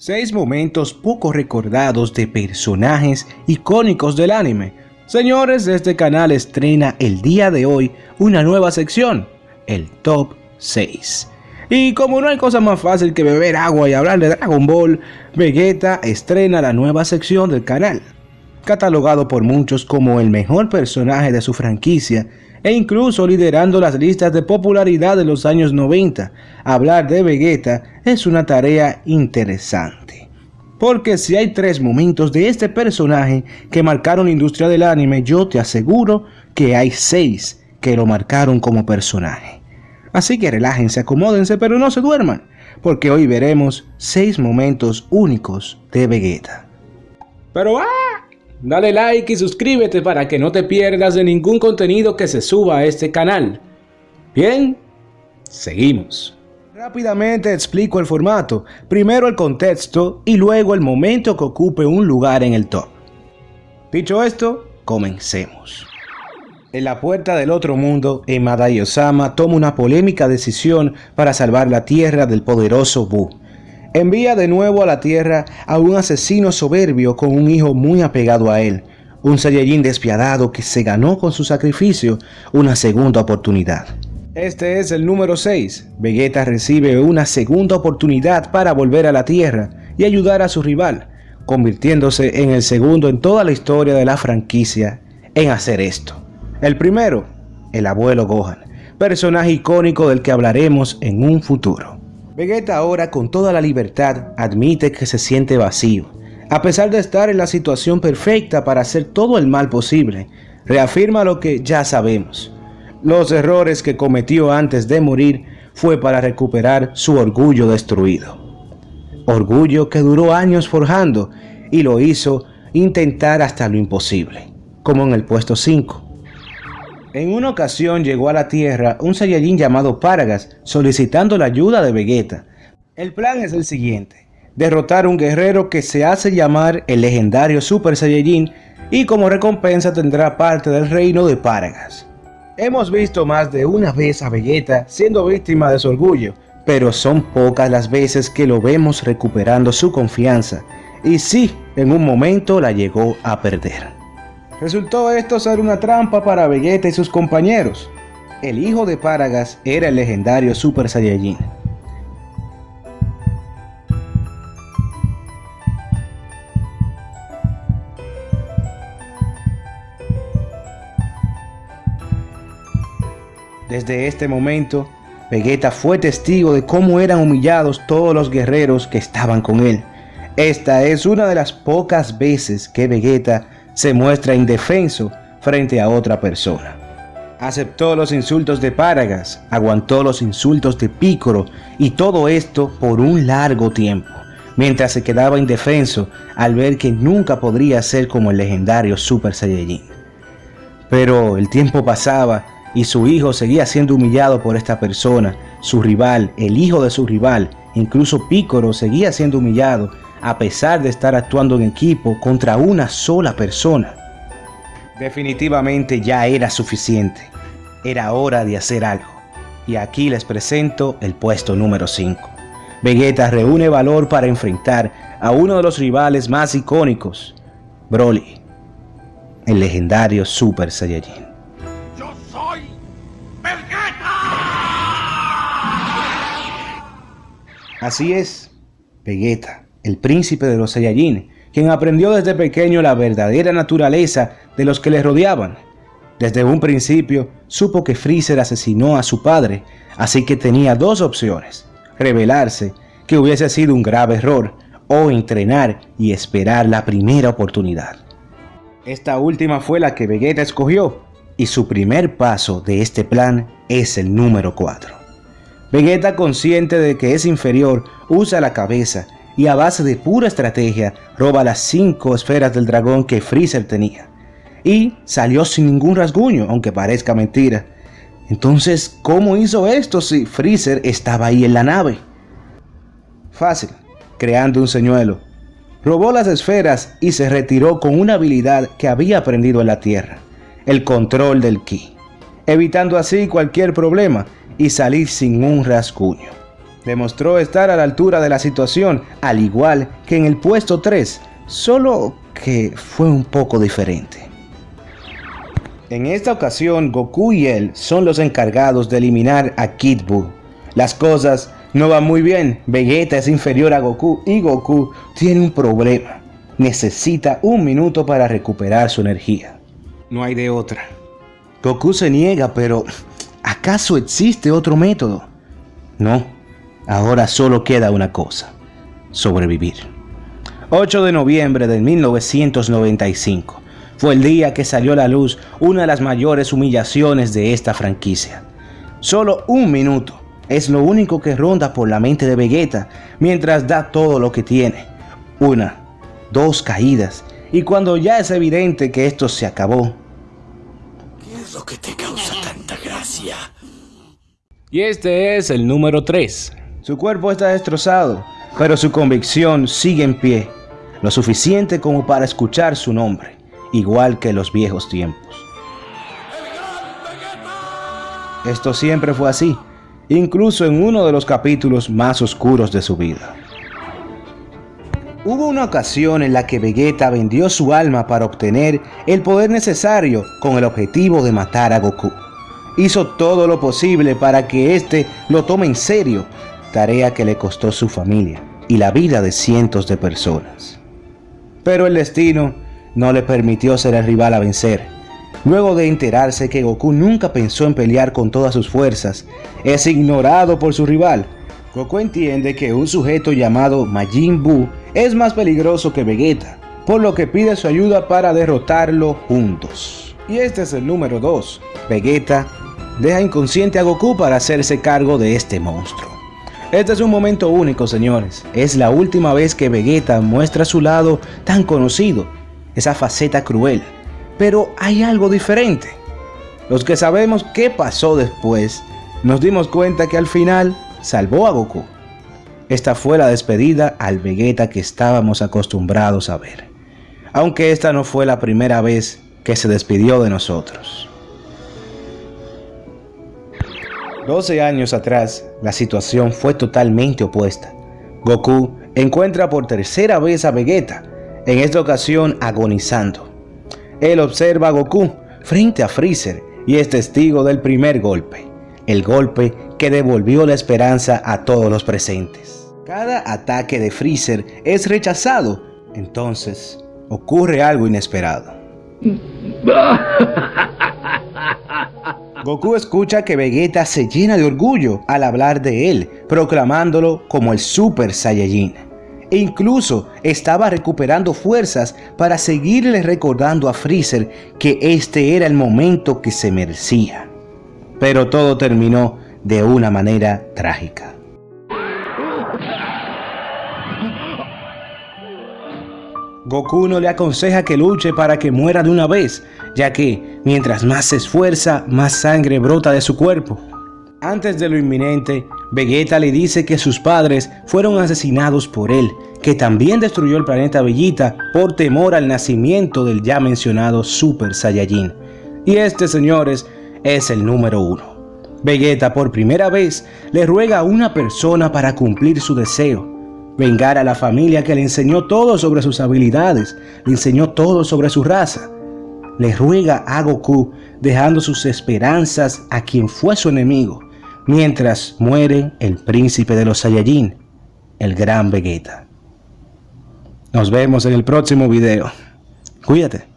6 momentos poco recordados de personajes icónicos del anime. Señores, este canal estrena el día de hoy una nueva sección, el Top 6. Y como no hay cosa más fácil que beber agua y hablar de Dragon Ball, Vegeta estrena la nueva sección del canal. Catalogado por muchos como el mejor personaje de su franquicia, e incluso liderando las listas de popularidad de los años 90. Hablar de Vegeta es una tarea interesante. Porque si hay tres momentos de este personaje que marcaron la industria del anime, yo te aseguro que hay seis que lo marcaron como personaje. Así que relájense, acomódense, pero no se duerman, porque hoy veremos seis momentos únicos de Vegeta. Pero ¡ah! Dale like y suscríbete para que no te pierdas de ningún contenido que se suba a este canal. Bien, seguimos. Rápidamente explico el formato, primero el contexto y luego el momento que ocupe un lugar en el top. Dicho esto, comencemos. En la puerta del otro mundo, Emadai Osama toma una polémica decisión para salvar la tierra del poderoso Bu envía de nuevo a la tierra a un asesino soberbio con un hijo muy apegado a él, un Saiyajin despiadado que se ganó con su sacrificio una segunda oportunidad. Este es el número 6. Vegeta recibe una segunda oportunidad para volver a la Tierra y ayudar a su rival, convirtiéndose en el segundo en toda la historia de la franquicia en hacer esto. El primero, el abuelo Gohan, personaje icónico del que hablaremos en un futuro. Vegeta ahora con toda la libertad admite que se siente vacío. A pesar de estar en la situación perfecta para hacer todo el mal posible, reafirma lo que ya sabemos. Los errores que cometió antes de morir fue para recuperar su orgullo destruido. Orgullo que duró años forjando y lo hizo intentar hasta lo imposible, como en el puesto 5. En una ocasión llegó a la Tierra un Saiyajin llamado Paragas solicitando la ayuda de Vegeta. El plan es el siguiente, derrotar a un guerrero que se hace llamar el legendario Super Saiyajin y como recompensa tendrá parte del reino de Paragas. Hemos visto más de una vez a Vegeta siendo víctima de su orgullo, pero son pocas las veces que lo vemos recuperando su confianza, y sí, en un momento la llegó a perder. Resultó esto ser una trampa para Vegeta y sus compañeros. El hijo de Paragas era el legendario Super Saiyajin. Desde este momento, Vegeta fue testigo de cómo eran humillados todos los guerreros que estaban con él. Esta es una de las pocas veces que Vegeta se muestra indefenso frente a otra persona. Aceptó los insultos de Paragas, aguantó los insultos de Pícoro y todo esto por un largo tiempo, mientras se quedaba indefenso al ver que nunca podría ser como el legendario Super Saiyajin. Pero el tiempo pasaba y su hijo seguía siendo humillado por esta persona, su rival, el hijo de su rival, incluso Pícoro seguía siendo humillado a pesar de estar actuando en equipo contra una sola persona. Definitivamente ya era suficiente. Era hora de hacer algo. Y aquí les presento el puesto número 5. Vegeta reúne valor para enfrentar a uno de los rivales más icónicos, Broly, el legendario Super Saiyajin. ¡Yo soy Vegeta! Así es, Vegeta el príncipe de los Saiyajin, quien aprendió desde pequeño la verdadera naturaleza de los que le rodeaban. Desde un principio supo que Freezer asesinó a su padre, así que tenía dos opciones, rebelarse, que hubiese sido un grave error, o entrenar y esperar la primera oportunidad. Esta última fue la que Vegeta escogió, y su primer paso de este plan es el número 4. Vegeta consciente de que es inferior, usa la cabeza y a base de pura estrategia roba las cinco esferas del dragón que Freezer tenía. Y salió sin ningún rasguño, aunque parezca mentira. Entonces, ¿cómo hizo esto si Freezer estaba ahí en la nave? Fácil, creando un señuelo. Robó las esferas y se retiró con una habilidad que había aprendido en la Tierra, el control del ki, evitando así cualquier problema y salir sin un rasguño. Demostró estar a la altura de la situación, al igual que en el puesto 3, solo que fue un poco diferente. En esta ocasión, Goku y él son los encargados de eliminar a Kid Buu. Las cosas no van muy bien, Vegeta es inferior a Goku y Goku tiene un problema. Necesita un minuto para recuperar su energía. No hay de otra. Goku se niega, pero ¿acaso existe otro método? No, ahora solo queda una cosa, sobrevivir. 8 de noviembre de 1995 fue el día que salió a la luz una de las mayores humillaciones de esta franquicia. Solo un minuto es lo único que ronda por la mente de Vegeta mientras da todo lo que tiene. Una, dos caídas, y cuando ya es evidente que esto se acabó. ¿Qué es lo que te causa tanta gracia? Y este es el número 3. Su cuerpo está destrozado, pero su convicción sigue en pie, lo suficiente como para escuchar su nombre igual que los viejos tiempos. Esto siempre fue así, incluso en uno de los capítulos más oscuros de su vida. Hubo una ocasión en la que Vegeta vendió su alma para obtener el poder necesario con el objetivo de matar a Goku. Hizo todo lo posible para que éste lo tome en serio, tarea que le costó su familia y la vida de cientos de personas. Pero el destino no le permitió ser el rival a vencer. Luego de enterarse que Goku nunca pensó en pelear con todas sus fuerzas, es ignorado por su rival. Goku entiende que un sujeto llamado Majin Buu es más peligroso que Vegeta, por lo que pide su ayuda para derrotarlo juntos. Y este es el número 2. Vegeta deja inconsciente a Goku para hacerse cargo de este monstruo. Este es un momento único, señores. Es la última vez que Vegeta muestra su lado tan conocido esa faceta cruel. Pero hay algo diferente. Los que sabemos qué pasó después, nos dimos cuenta que al final salvó a Goku. Esta fue la despedida al Vegeta que estábamos acostumbrados a ver. Aunque esta no fue la primera vez que se despidió de nosotros. 12 años atrás, la situación fue totalmente opuesta. Goku encuentra por tercera vez a Vegeta en esta ocasión agonizando. Él observa a Goku frente a Freezer y es testigo del primer golpe, el golpe que devolvió la esperanza a todos los presentes. Cada ataque de Freezer es rechazado, entonces ocurre algo inesperado. Goku escucha que Vegeta se llena de orgullo al hablar de él, proclamándolo como el Super Saiyajin e incluso estaba recuperando fuerzas para seguirle recordando a Freezer que este era el momento que se merecía. Pero todo terminó de una manera trágica. Goku no le aconseja que luche para que muera de una vez, ya que mientras más se esfuerza, más sangre brota de su cuerpo. Antes de lo inminente, Vegeta le dice que sus padres fueron asesinados por él, que también destruyó el planeta Bellita por temor al nacimiento del ya mencionado Super Saiyajin. Y este, señores, es el número uno. Vegeta por primera vez le ruega a una persona para cumplir su deseo, vengar a la familia que le enseñó todo sobre sus habilidades, le enseñó todo sobre su raza. Le ruega a Goku dejando sus esperanzas a quien fue su enemigo, mientras muere el príncipe de los Saiyajin, el gran Vegeta. Nos vemos en el próximo video. Cuídate.